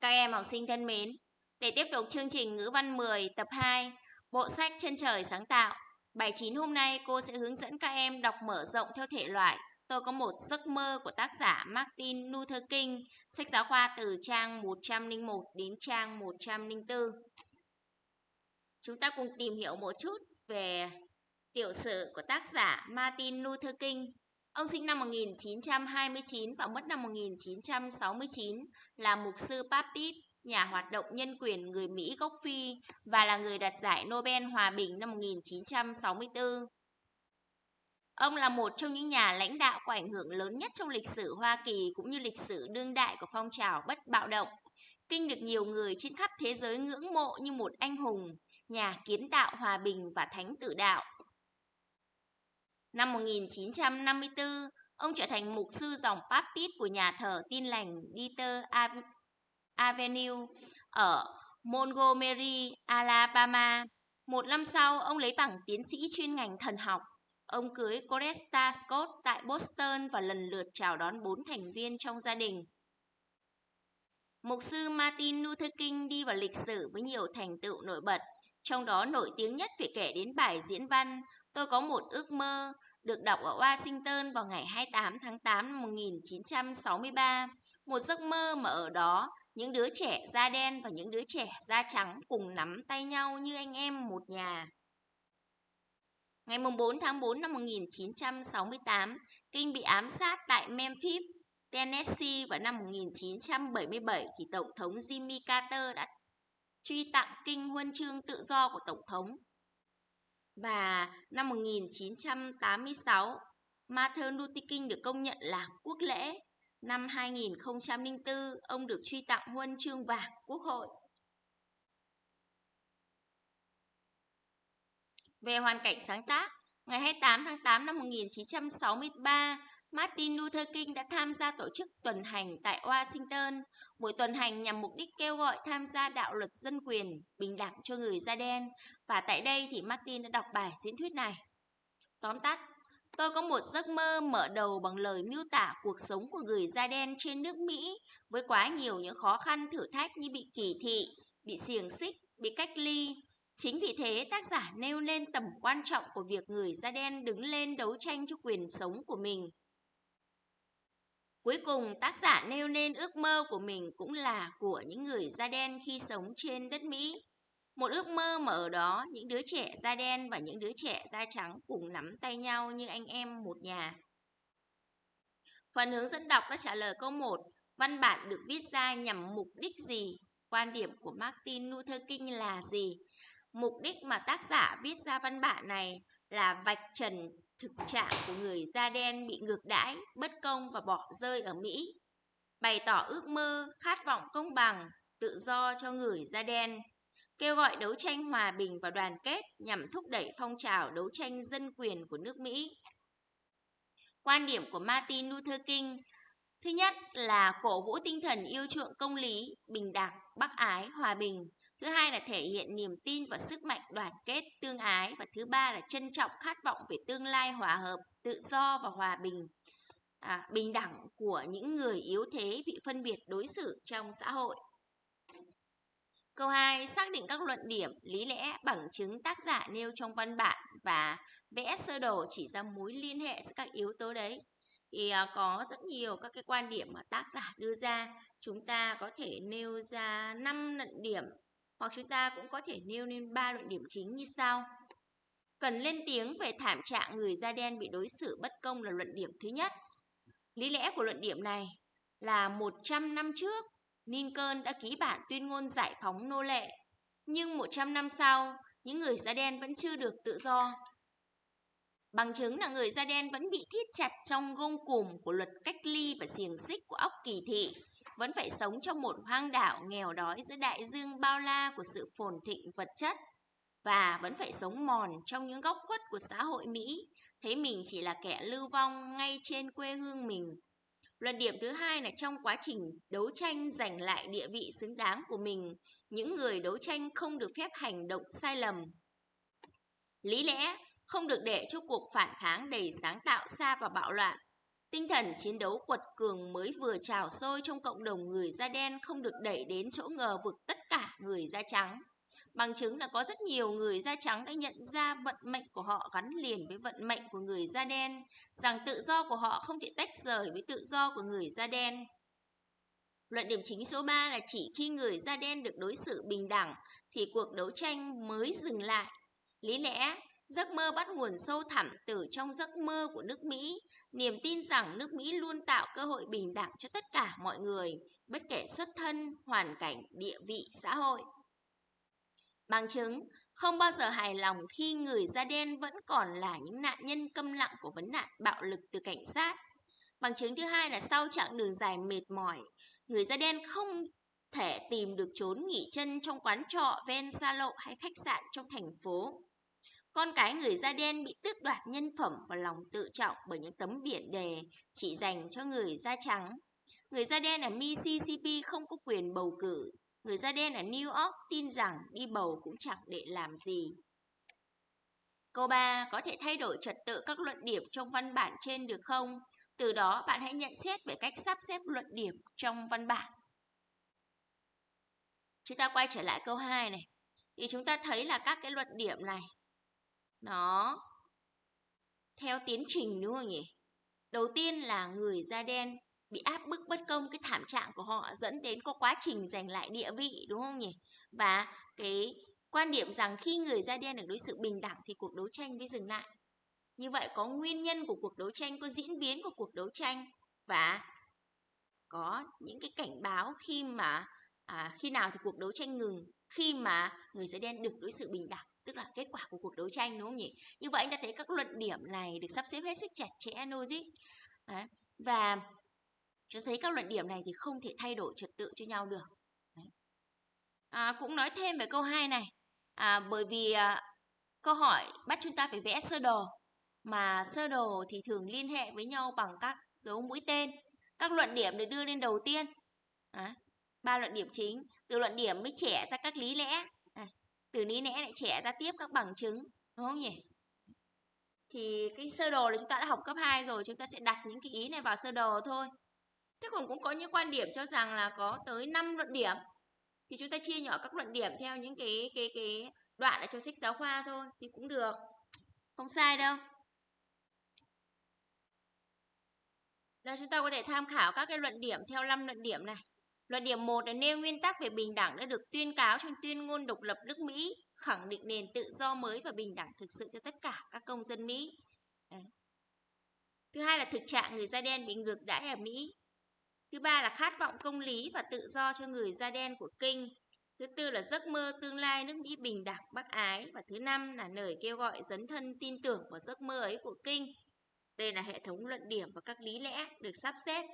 Các em học sinh thân mến, để tiếp tục chương trình ngữ văn 10 tập 2, bộ sách Chân trời sáng tạo, bài 9 hôm nay cô sẽ hướng dẫn các em đọc mở rộng theo thể loại Tôi có một giấc mơ của tác giả Martin Luther King, sách giáo khoa từ trang 101 đến trang 104. Chúng ta cùng tìm hiểu một chút về tiểu sử của tác giả Martin Luther King. Ông sinh năm 1929 và mất năm 1969, là mục sư Baptist, nhà hoạt động nhân quyền người Mỹ gốc Phi và là người đạt giải Nobel Hòa bình năm 1964. Ông là một trong những nhà lãnh đạo có ảnh hưởng lớn nhất trong lịch sử Hoa Kỳ cũng như lịch sử đương đại của phong trào bất bạo động. Kinh được nhiều người trên khắp thế giới ngưỡng mộ như một anh hùng, nhà kiến tạo hòa bình và thánh tử đạo. Năm 1954, ông trở thành mục sư dòng Baptist của nhà thờ tin lành Dieter Avenue ở Montgomery, Alabama. Một năm sau, ông lấy bằng tiến sĩ chuyên ngành thần học. Ông cưới Coretta Scott tại Boston và lần lượt chào đón bốn thành viên trong gia đình. Mục sư Martin Luther King đi vào lịch sử với nhiều thành tựu nổi bật, trong đó nổi tiếng nhất phải kể đến bài diễn văn Tôi có một ước mơ được đọc ở Washington vào ngày 28 tháng 8 năm 1963. Một giấc mơ mà ở đó những đứa trẻ da đen và những đứa trẻ da trắng cùng nắm tay nhau như anh em một nhà. Ngày 4 tháng 4 năm 1968, kinh bị ám sát tại Memphis, Tennessee vào năm 1977 thì Tổng thống Jimmy Carter đã truy tặng kinh huân chương tự do của Tổng thống. Và năm 1986, Martin Luther King được công nhận là quốc lễ Năm 2004, ông được truy tặng huân chương vàng quốc hội. Về hoàn cảnh sáng tác, ngày 28 tháng 8 năm 1963, Martin Luther King đã tham gia tổ chức tuần hành tại Washington. Buổi tuần hành nhằm mục đích kêu gọi tham gia đạo luật dân quyền, bình đẳng cho người da đen. Và tại đây thì Martin đã đọc bài diễn thuyết này. Tóm tắt, Tôi có một giấc mơ mở đầu bằng lời miêu tả cuộc sống của người da đen trên nước Mỹ với quá nhiều những khó khăn thử thách như bị kỳ thị, bị xiềng xích, bị cách ly. Chính vì thế tác giả nêu lên tầm quan trọng của việc người da đen đứng lên đấu tranh cho quyền sống của mình. Cuối cùng, tác giả nêu lên ước mơ của mình cũng là của những người da đen khi sống trên đất Mỹ. Một ước mơ mà ở đó những đứa trẻ da đen và những đứa trẻ da trắng cùng nắm tay nhau như anh em một nhà. Phần hướng dẫn đọc đã trả lời câu 1. Văn bản được viết ra nhằm mục đích gì? Quan điểm của Martin Luther King là gì? Mục đích mà tác giả viết ra văn bản này là vạch trần thực trạng của người da đen bị ngược đãi, bất công và bỏ rơi ở Mỹ. Bày tỏ ước mơ, khát vọng công bằng, tự do cho người da đen kêu gọi đấu tranh hòa bình và đoàn kết nhằm thúc đẩy phong trào đấu tranh dân quyền của nước Mỹ. Quan điểm của Martin Luther King Thứ nhất là cổ vũ tinh thần yêu chuộng công lý, bình đẳng, bác ái, hòa bình. Thứ hai là thể hiện niềm tin và sức mạnh đoàn kết, tương ái. Và thứ ba là trân trọng khát vọng về tương lai hòa hợp, tự do và hòa bình. À, bình đẳng của những người yếu thế bị phân biệt đối xử trong xã hội. Câu 2. Xác định các luận điểm, lý lẽ, bằng chứng tác giả nêu trong văn bản và vẽ sơ đồ chỉ ra mối liên hệ giữa các yếu tố đấy. Thì à, có rất nhiều các cái quan điểm mà tác giả đưa ra. Chúng ta có thể nêu ra 5 luận điểm hoặc chúng ta cũng có thể nêu lên ba luận điểm chính như sau. Cần lên tiếng về thảm trạng người da đen bị đối xử bất công là luận điểm thứ nhất. Lý lẽ của luận điểm này là 100 năm trước Lincoln đã ký bản tuyên ngôn giải phóng nô lệ. Nhưng 100 năm sau, những người da đen vẫn chưa được tự do. Bằng chứng là người da đen vẫn bị thiết chặt trong gông cùm của luật cách ly và xiềng xích của óc kỳ thị, vẫn phải sống trong một hoang đảo nghèo đói giữa đại dương bao la của sự phồn thịnh vật chất và vẫn phải sống mòn trong những góc khuất của xã hội Mỹ, thấy mình chỉ là kẻ lưu vong ngay trên quê hương mình Luận điểm thứ hai là trong quá trình đấu tranh giành lại địa vị xứng đáng của mình, những người đấu tranh không được phép hành động sai lầm. Lý lẽ không được để cho cuộc phản kháng đầy sáng tạo xa và bạo loạn. Tinh thần chiến đấu quật cường mới vừa trào sôi trong cộng đồng người da đen không được đẩy đến chỗ ngờ vực tất cả người da trắng. Bằng chứng là có rất nhiều người da trắng đã nhận ra vận mệnh của họ gắn liền với vận mệnh của người da đen, rằng tự do của họ không thể tách rời với tự do của người da đen. Luận điểm chính số 3 là chỉ khi người da đen được đối xử bình đẳng thì cuộc đấu tranh mới dừng lại. Lý lẽ, giấc mơ bắt nguồn sâu thẳm từ trong giấc mơ của nước Mỹ, niềm tin rằng nước Mỹ luôn tạo cơ hội bình đẳng cho tất cả mọi người, bất kể xuất thân, hoàn cảnh, địa vị, xã hội. Bằng chứng, không bao giờ hài lòng khi người da đen vẫn còn là những nạn nhân câm lặng của vấn nạn bạo lực từ cảnh sát. Bằng chứng thứ hai là sau chặng đường dài mệt mỏi, người da đen không thể tìm được chốn nghỉ chân trong quán trọ ven xa lộ hay khách sạn trong thành phố. Con cái người da đen bị tước đoạt nhân phẩm và lòng tự trọng bởi những tấm biển đề chỉ dành cho người da trắng. Người da đen ở Mississippi không có quyền bầu cử. Người da đen ở New York tin rằng đi bầu cũng chẳng để làm gì. Câu 3. Có thể thay đổi trật tự các luận điểm trong văn bản trên được không? Từ đó, bạn hãy nhận xét về cách sắp xếp luận điểm trong văn bản. Chúng ta quay trở lại câu 2 này. Thì chúng ta thấy là các cái luận điểm này nó theo tiến trình đúng không nhỉ? Đầu tiên là người da đen bị áp bức bất công cái thảm trạng của họ dẫn đến có quá trình giành lại địa vị đúng không nhỉ? Và cái quan điểm rằng khi người da đen được đối xử bình đẳng thì cuộc đấu tranh mới dừng lại. Như vậy có nguyên nhân của cuộc đấu tranh, có diễn biến của cuộc đấu tranh và có những cái cảnh báo khi mà à, khi nào thì cuộc đấu tranh ngừng, khi mà người da đen được đối xử bình đẳng tức là kết quả của cuộc đấu tranh đúng không nhỉ? Như vậy anh ta thấy các luận điểm này được sắp xếp hết sức chặt chẽ logic. Đấy. Và cho thấy các luận điểm này thì không thể thay đổi trật tự cho nhau được. Đấy. À, cũng nói thêm về câu 2 này. À, bởi vì à, câu hỏi bắt chúng ta phải vẽ sơ đồ. Mà sơ đồ thì thường liên hệ với nhau bằng các dấu mũi tên. Các luận điểm được đưa lên đầu tiên. À, ba luận điểm chính. Từ luận điểm mới trẻ ra các lý lẽ. Từ lý lẽ lại trẻ ra tiếp các bằng chứng. Đúng không nhỉ? Thì cái sơ đồ là chúng ta đã học cấp 2 rồi. Chúng ta sẽ đặt những cái ý này vào sơ đồ thôi. Thế còn cũng có những quan điểm cho rằng là có tới 5 luận điểm. Thì chúng ta chia nhỏ các luận điểm theo những cái cái cái đoạn ở trong sách giáo khoa thôi, thì cũng được. Không sai đâu. Giờ chúng ta có thể tham khảo các cái luận điểm theo 5 luận điểm này. Luận điểm 1 là nêu nguyên tắc về bình đẳng đã được tuyên cáo trong tuyên ngôn độc lập nước Mỹ, khẳng định nền tự do mới và bình đẳng thực sự cho tất cả các công dân Mỹ. Đấy. Thứ hai là thực trạng người da đen bị ngược đãi ở Mỹ. Thứ ba là khát vọng công lý và tự do cho người da đen của Kinh. Thứ tư là giấc mơ tương lai nước Mỹ bình đẳng bác ái. Và thứ năm là lời kêu gọi dấn thân tin tưởng vào giấc mơ ấy của Kinh. Đây là hệ thống luận điểm và các lý lẽ được sắp xếp.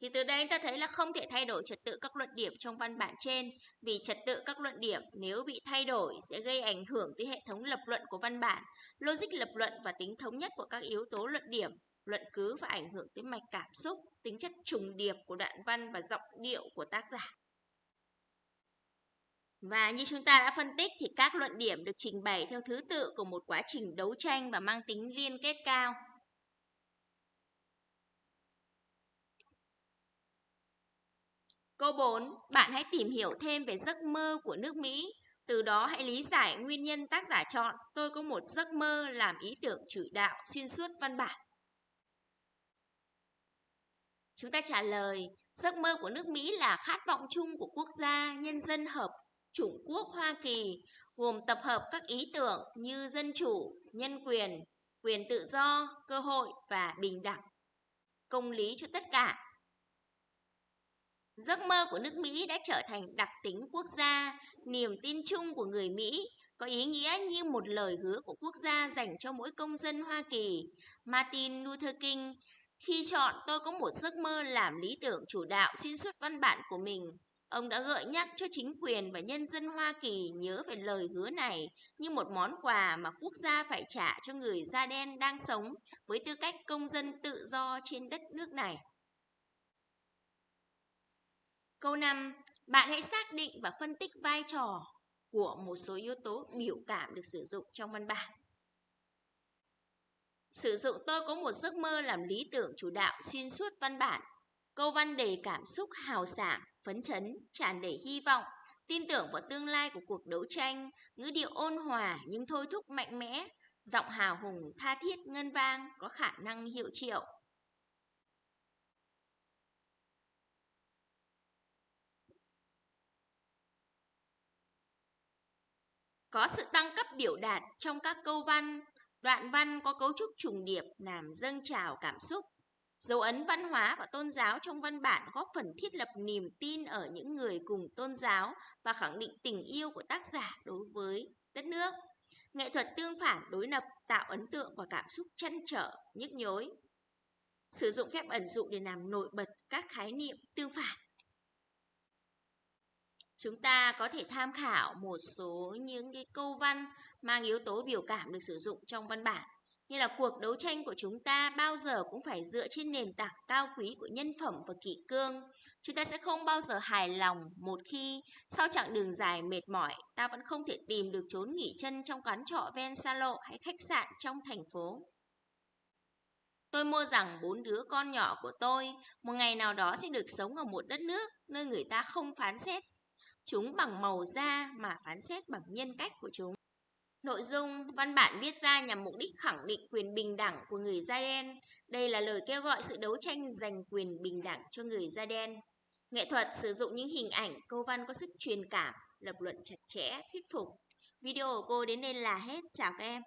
Thì từ đây ta thấy là không thể thay đổi trật tự các luận điểm trong văn bản trên vì trật tự các luận điểm nếu bị thay đổi sẽ gây ảnh hưởng tới hệ thống lập luận của văn bản, logic lập luận và tính thống nhất của các yếu tố luận điểm luận cứ và ảnh hưởng tới mạch cảm xúc, tính chất trùng điệp của đoạn văn và giọng điệu của tác giả. Và như chúng ta đã phân tích thì các luận điểm được trình bày theo thứ tự của một quá trình đấu tranh và mang tính liên kết cao. Câu 4. Bạn hãy tìm hiểu thêm về giấc mơ của nước Mỹ. Từ đó hãy lý giải nguyên nhân tác giả chọn tôi có một giấc mơ làm ý tưởng chủ đạo xuyên suốt văn bản. Chúng ta trả lời, giấc mơ của nước Mỹ là khát vọng chung của quốc gia, nhân dân hợp chủng quốc Hoa Kỳ, gồm tập hợp các ý tưởng như dân chủ, nhân quyền, quyền tự do, cơ hội và bình đẳng, công lý cho tất cả. Giấc mơ của nước Mỹ đã trở thành đặc tính quốc gia, niềm tin chung của người Mỹ, có ý nghĩa như một lời hứa của quốc gia dành cho mỗi công dân Hoa Kỳ. Martin Luther King khi chọn tôi có một giấc mơ làm lý tưởng chủ đạo xuyên suốt văn bản của mình. Ông đã gợi nhắc cho chính quyền và nhân dân Hoa Kỳ nhớ về lời hứa này như một món quà mà quốc gia phải trả cho người da đen đang sống với tư cách công dân tự do trên đất nước này. Câu 5. Bạn hãy xác định và phân tích vai trò của một số yếu tố biểu cảm được sử dụng trong văn bản. Sử dụng tôi có một giấc mơ làm lý tưởng chủ đạo xuyên suốt văn bản. Câu văn đầy cảm xúc hào sảng, phấn chấn, tràn đầy hy vọng, tin tưởng vào tương lai của cuộc đấu tranh, ngữ điệu ôn hòa nhưng thôi thúc mạnh mẽ, giọng hào hùng tha thiết ngân vang có khả năng hiệu triệu. Có sự tăng cấp biểu đạt trong các câu văn, đoạn văn có cấu trúc trùng điệp làm dâng trào cảm xúc. Dấu ấn văn hóa và tôn giáo trong văn bản góp phần thiết lập niềm tin ở những người cùng tôn giáo và khẳng định tình yêu của tác giả đối với đất nước. Nghệ thuật tương phản đối lập tạo ấn tượng và cảm xúc chăn trở, nhức nhối. Sử dụng phép ẩn dụ để làm nổi bật các khái niệm tương phản. Chúng ta có thể tham khảo một số những cái câu văn mang yếu tố biểu cảm được sử dụng trong văn bản như là cuộc đấu tranh của chúng ta bao giờ cũng phải dựa trên nền tảng cao quý của nhân phẩm và kỷ cương. Chúng ta sẽ không bao giờ hài lòng một khi sau chặng đường dài mệt mỏi, ta vẫn không thể tìm được chốn nghỉ chân trong quán trọ ven xa lộ hay khách sạn trong thành phố. Tôi mơ rằng bốn đứa con nhỏ của tôi một ngày nào đó sẽ được sống ở một đất nước nơi người ta không phán xét chúng bằng màu da mà phán xét bằng nhân cách của chúng. Nội dung văn bản viết ra nhằm mục đích khẳng định quyền bình đẳng của người da đen. Đây là lời kêu gọi sự đấu tranh giành quyền bình đẳng cho người da đen. Nghệ thuật sử dụng những hình ảnh, câu văn có sức truyền cảm, lập luận chặt chẽ, thuyết phục. Video của cô đến đây là hết. Chào các em.